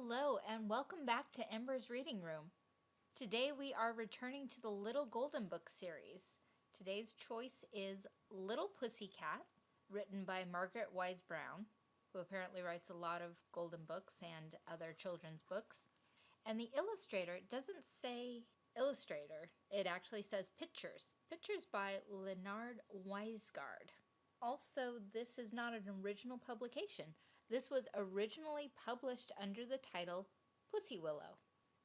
Hello, and welcome back to Ember's Reading Room. Today we are returning to the Little Golden Book series. Today's choice is Little Pussycat, written by Margaret Wise Brown, who apparently writes a lot of golden books and other children's books. And the illustrator doesn't say illustrator, it actually says pictures. Pictures by Leonard Weisgard. Also, this is not an original publication. This was originally published under the title Pussy Willow.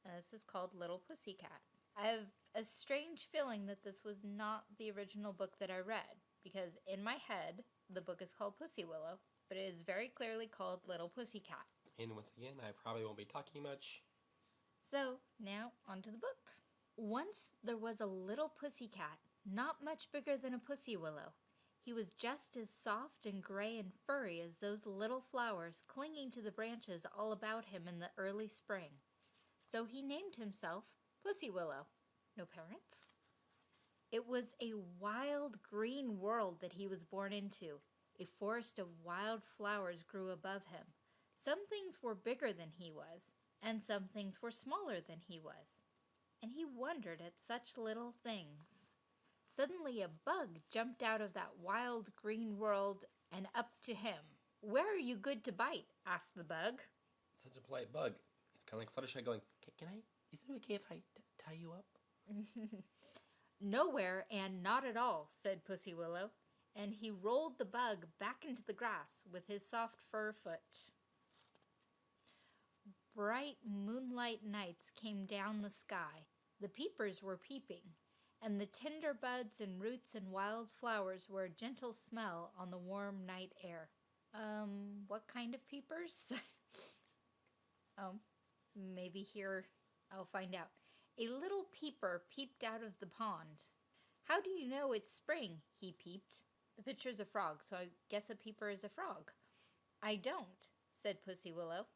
And this is called Little Pussycat. I have a strange feeling that this was not the original book that I read, because in my head, the book is called Pussy Willow, but it is very clearly called Little Pussycat. And once again, I probably won't be talking much. So, now onto the book. Once there was a little pussycat, not much bigger than a pussy willow. He was just as soft and gray and furry as those little flowers clinging to the branches all about him in the early spring. So he named himself Pussy Willow. No parents? It was a wild green world that he was born into. A forest of wild flowers grew above him. Some things were bigger than he was, and some things were smaller than he was. And he wondered at such little things. Suddenly a bug jumped out of that wild green world and up to him. Where are you good to bite? asked the bug. Such a polite bug. It's kind of like Fluttershy going, Can I, is it okay if I t- tie you up? Nowhere and not at all, said Pussy Willow, and he rolled the bug back into the grass with his soft fur foot. Bright moonlight nights came down the sky. The peepers were peeping, and the tender buds and roots and wild flowers were a gentle smell on the warm night air. Um, what kind of peepers? oh, maybe here I'll find out. A little peeper peeped out of the pond. How do you know it's spring? he peeped. The picture's a frog, so I guess a peeper is a frog. I don't, said Pussy Willow.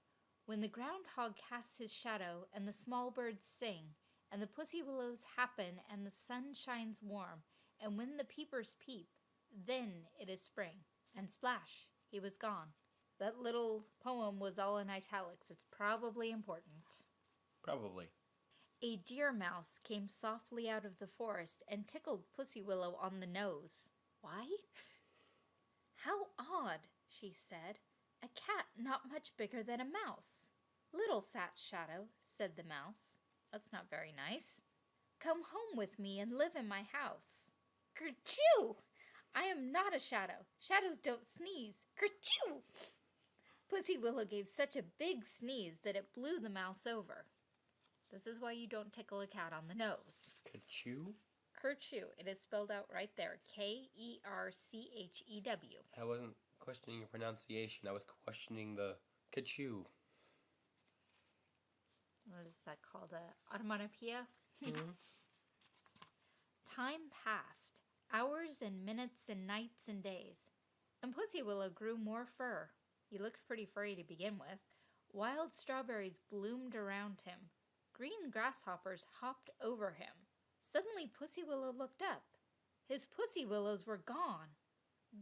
When the groundhog casts his shadow and the small birds sing, and the pussy willows happen and the sun shines warm, and when the peepers peep, then it is spring. And splash, he was gone. That little poem was all in italics. It's probably important. Probably. A deer mouse came softly out of the forest and tickled Pussy Willow on the nose. Why? How odd, she said. A cat not much bigger than a mouse. Little fat shadow, said the mouse. That's not very nice. Come home with me and live in my house. Kerchoo! I am not a shadow. Shadows don't sneeze. Kerchoo! Pussy Willow gave such a big sneeze that it blew the mouse over. This is why you don't tickle a cat on the nose. Kerchew? Kerchew. It is spelled out right there. K E R C H E W. I wasn't questioning your pronunciation. I was questioning the Kachu. What is that called? A onomatopoeia? Mm-hmm. Time passed. Hours and minutes and nights and days. And Pussy Willow grew more fur. He looked pretty furry to begin with. Wild strawberries bloomed around him. Green grasshoppers hopped over him. Suddenly Pussy Willow looked up. His pussy willows were gone.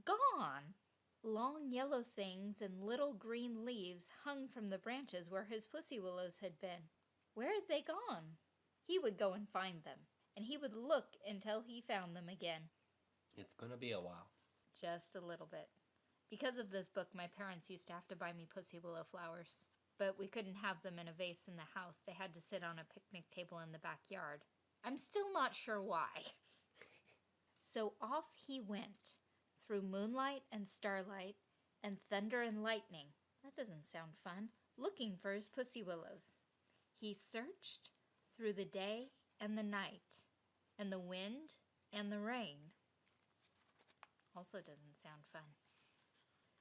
Gone! Long yellow things and little green leaves hung from the branches where his pussy willows had been. Where had they gone? He would go and find them, and he would look until he found them again. It's gonna be a while. Just a little bit. Because of this book, my parents used to have to buy me pussy willow flowers. But we couldn't have them in a vase in the house. They had to sit on a picnic table in the backyard. I'm still not sure why. so off he went, through moonlight and starlight, and thunder and lightning. That doesn't sound fun. Looking for his pussy willows. He searched through the day and the night, and the wind and the rain. Also doesn't sound fun.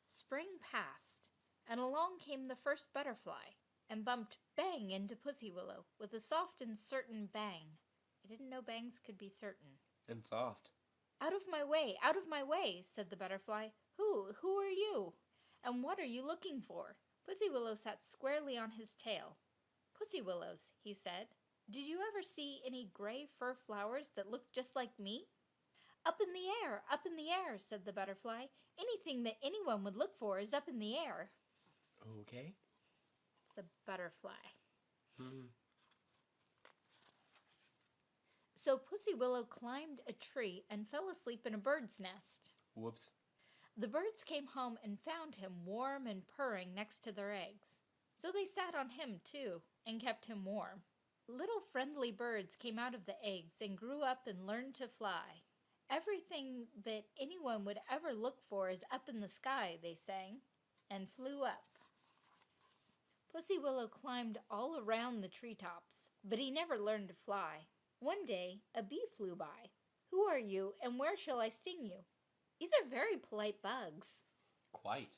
Spring passed, and along came the first butterfly, and bumped bang into Pussy Willow with a soft and certain bang. I didn't know bangs could be certain. And soft. Out of my way, out of my way, said the butterfly. Who, who are you? And what are you looking for? Pussy Willow sat squarely on his tail. Pussy Willows, he said. Did you ever see any gray fur flowers that looked just like me? Up in the air, up in the air, said the butterfly. Anything that anyone would look for is up in the air. Okay. It's a butterfly. Hmm. So Pussy Willow climbed a tree and fell asleep in a bird's nest. Whoops. The birds came home and found him warm and purring next to their eggs. So they sat on him too and kept him warm. Little friendly birds came out of the eggs and grew up and learned to fly. Everything that anyone would ever look for is up in the sky, they sang, and flew up. Pussy Willow climbed all around the treetops, but he never learned to fly. One day, a bee flew by. Who are you, and where shall I sting you? These are very polite bugs. Quite.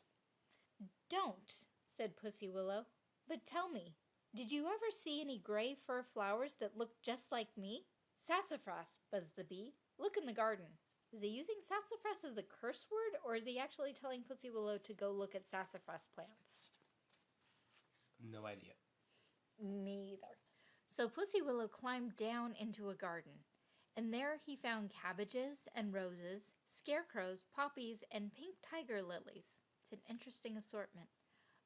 Don't, said Pussy Willow. But tell me, did you ever see any gray fur flowers that look just like me? Sassafras, buzzed the bee. Look in the garden. Is he using sassafras as a curse word, or is he actually telling Pussy Willow to go look at sassafras plants? No idea. Me either. So Pussy Willow climbed down into a garden, and there he found cabbages and roses, scarecrows, poppies, and pink tiger lilies. It's an interesting assortment,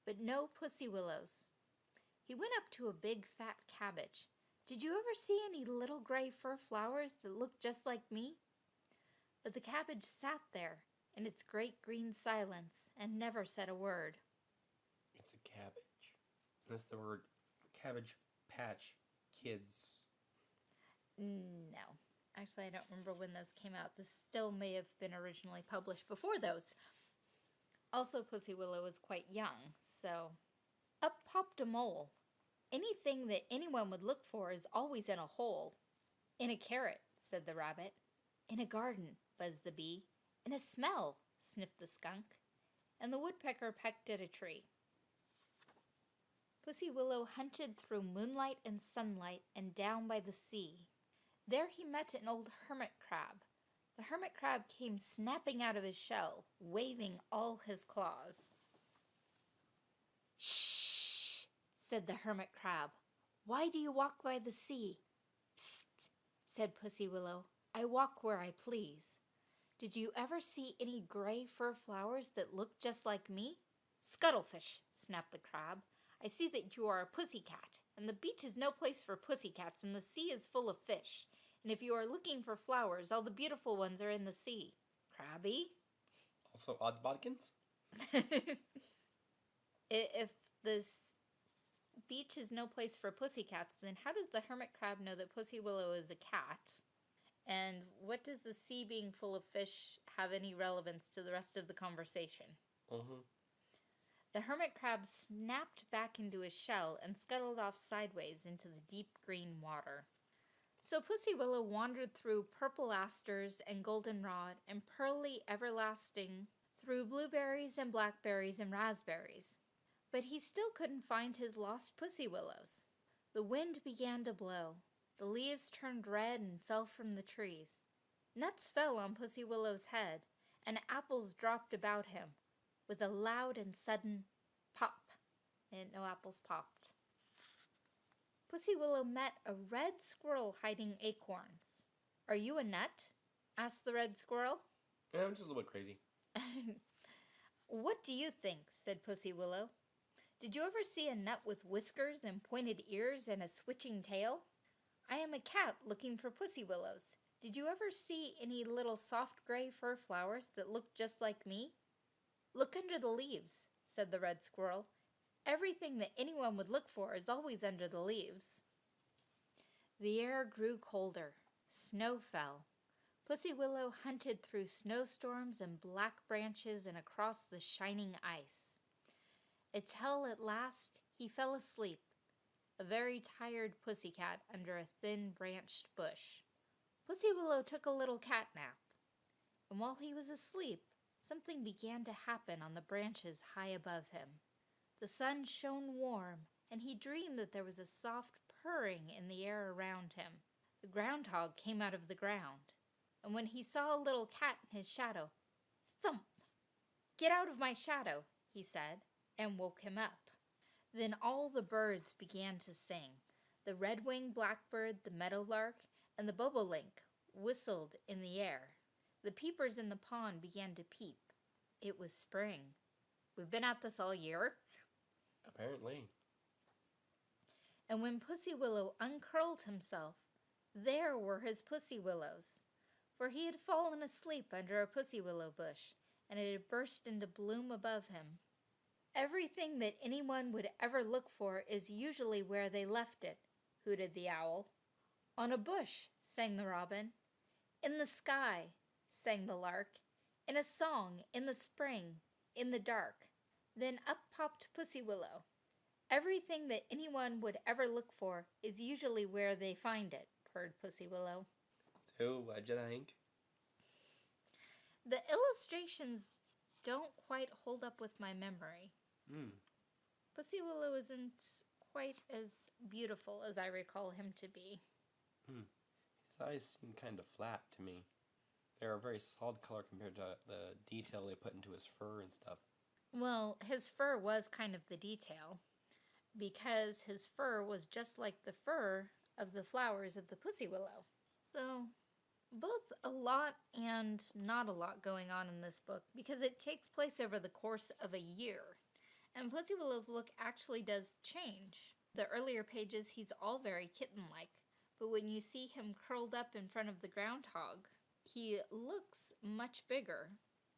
but no pussy willows. He went up to a big fat cabbage. Did you ever see any little gray fur flowers that looked just like me? But the cabbage sat there in its great green silence and never said a word. It's a cabbage. That's the word cabbage patch kids. No. Actually, I don't remember when those came out. This still may have been originally published before those. Also, Pussy Willow was quite young, so. Up popped a mole. Anything that anyone would look for is always in a hole. In a carrot, said the rabbit. In a garden, buzzed the bee. In a smell, sniffed the skunk. And the woodpecker pecked at a tree. Pussy Willow hunted through moonlight and sunlight and down by the sea. There he met an old hermit crab. The hermit crab came snapping out of his shell, waving all his claws. Shh, said the hermit crab. Why do you walk by the sea? Psst, said Pussy Willow. I walk where I please. Did you ever see any gray fur flowers that look just like me? Scuttlefish, snapped the crab. I see that you are a pussy cat, and the beach is no place for pussy cats, and the sea is full of fish. And if you are looking for flowers, all the beautiful ones are in the sea. Crabby? Also, odds bodkins? if this beach is no place for pussy cats, then how does the hermit crab know that Pussy Willow is a cat? And what does the sea being full of fish have any relevance to the rest of the conversation? Mm-hmm. The hermit crab snapped back into his shell and scuttled off sideways into the deep green water. So Pussy Willow wandered through purple asters and goldenrod and pearly everlasting, through blueberries and blackberries and raspberries. But he still couldn't find his lost pussy willows. The wind began to blow. The leaves turned red and fell from the trees. Nuts fell on Pussy Willow's head, and apples dropped about him with a loud and sudden pop, and no apples popped. Pussy Willow met a red squirrel hiding acorns. Are you a nut? asked the red squirrel. Yeah, I'm just a little bit crazy. what do you think? said Pussy Willow. Did you ever see a nut with whiskers and pointed ears and a switching tail? I am a cat looking for pussy willows. Did you ever see any little soft gray fur flowers that look just like me? Look under the leaves, said the red squirrel. Everything that anyone would look for is always under the leaves. The air grew colder. Snow fell. Pussy Willow hunted through snowstorms and black branches and across the shining ice. Until at last he fell asleep, a very tired pussy cat under a thin branched bush. Pussy Willow took a little cat nap, and while he was asleep, something began to happen on the branches high above him. The sun shone warm, and he dreamed that there was a soft purring in the air around him. The groundhog came out of the ground, and when he saw a little cat in his shadow, thump! Get out of my shadow, he said, and woke him up. Then all the birds began to sing. The red-winged blackbird, the meadowlark, and the bobolink whistled in the air. The peepers in the pond began to peep. It was spring. We've been at this all year. Apparently. And when Pussy Willow uncurled himself, there were his pussy willows, for he had fallen asleep under a pussy willow bush, and it had burst into bloom above him. Everything that anyone would ever look for is usually where they left it, hooted the owl. On a bush, sang the robin. In the sky, sang the lark. In a song, in the spring, in the dark. Then up popped Pussy Willow. Everything that anyone would ever look for is usually where they find it, purred Pussy Willow. So, what'd you think? The illustrations don't quite hold up with my memory. Hmm. Pussy Willow isn't quite as beautiful as I recall him to be. His eyes seem kind of flat to me. They're a very solid color compared to the detail they put into his fur and stuff. Well, his fur was kind of the detail because his fur was just like the fur of the flowers of the pussy willow. So, both a lot and not a lot going on in this book because it takes place over the course of a year. And Pussy Willow's look actually does change. The earlier pages, he's all very kitten like, but when you see him curled up in front of the groundhog, he looks much bigger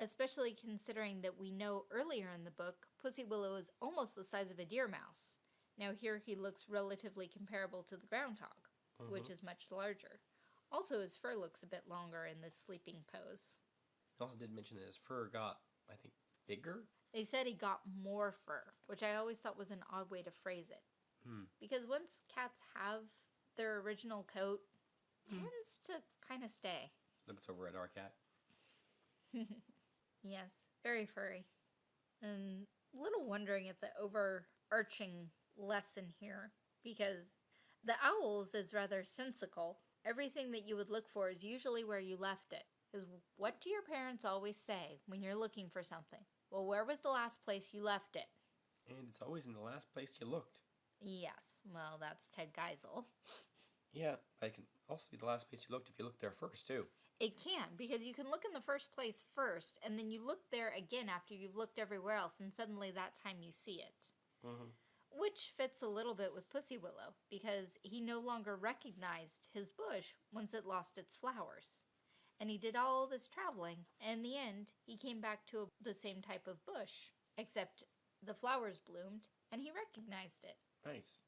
especially considering that we know earlier in the book Pussy Willow is almost the size of a deer mouse. Now, here he looks relatively comparable to the groundhog, which is much larger. Also, his fur looks a bit longer in this sleeping pose. He also did mention that his fur got, I think, bigger. They said he got more fur, which I always thought was an odd way to phrase it. Hmm. Because once cats have their original coat, tends to kind of stay. Looks over at our cat. Yes, very furry. And little wondering at the overarching lesson here because the owls is rather sensical. Everything that you would look for is usually where you left it. Because what do your parents always say when you're looking for something? Well, where was the last place you left it? And it's always in the last place you looked. Yes, well, that's Ted Geisel. Yeah, I can also be the last place you looked if you looked there first, too. It can, because you can look in the first place first, and then you look there again after you've looked everywhere else, and suddenly that time you see it. Mm-hmm. Which fits a little bit with Pussy Willow, because he no longer recognized his bush once it lost its flowers. And he did all this traveling, and in the end, he came back to the same type of bush, except the flowers bloomed, and he recognized it. Nice.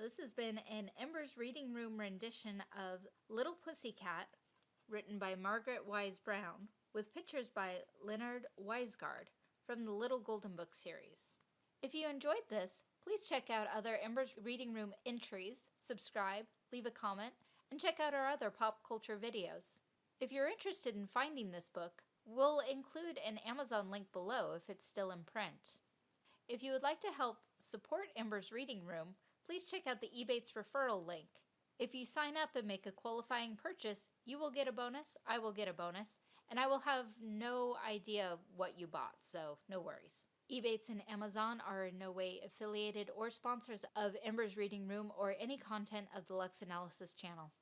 This has been an Embers Reading Room rendition of Little Pussycat, written by Margaret Wise Brown, with pictures by Leonard Weisgard from the Little Golden Book series. If you enjoyed this, please check out other Embers Reading Room entries, subscribe, leave a comment, and check out our other pop culture videos. If you're interested in finding this book, we'll include an Amazon link below if it's still in print. If you would like to help support Ember's Reading Room, please check out the Ebates referral link. If you sign up and make a qualifying purchase, you will get a bonus, I will get a bonus, and I will have no idea what you bought, so no worries. Ebates and Amazon are in no way affiliated or sponsors of Ember's Reading Room or any content of the Lux Analysis channel.